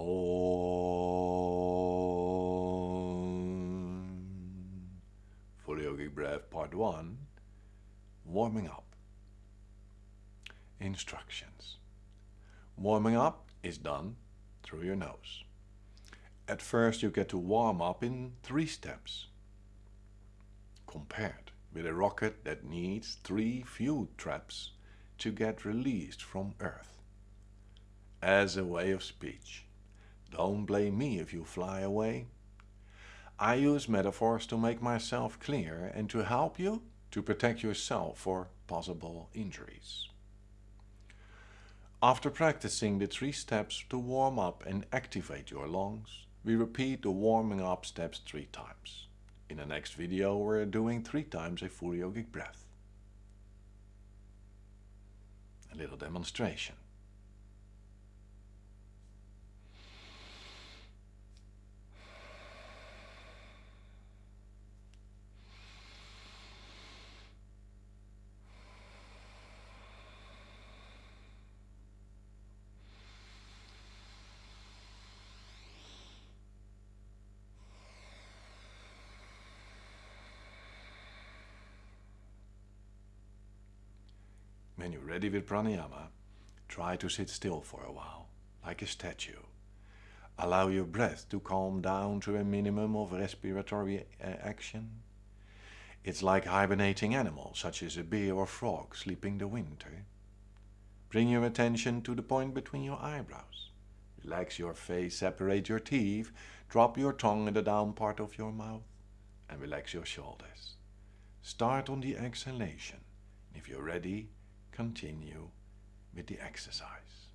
Om. Fully Yogic Breath Part 1 Warming Up Instructions Warming up is done through your nose. At first you get to warm up in three steps, compared with a rocket that needs three fuel traps to get released from Earth. As a way of speech, don't blame me if you fly away. I use metaphors to make myself clear and to help you to protect yourself for possible injuries. After practicing the three steps to warm up and activate your lungs, we repeat the warming up steps three times. In the next video we're doing three times a full yogic breath. A little demonstration. When you're ready with pranayama, try to sit still for a while, like a statue. Allow your breath to calm down to a minimum of respiratory uh, action. It's like hibernating animals, such as a bear or frog sleeping the winter. Bring your attention to the point between your eyebrows. Relax your face, separate your teeth, drop your tongue in the down part of your mouth, and relax your shoulders. Start on the exhalation. If you're ready, continue with the exercise.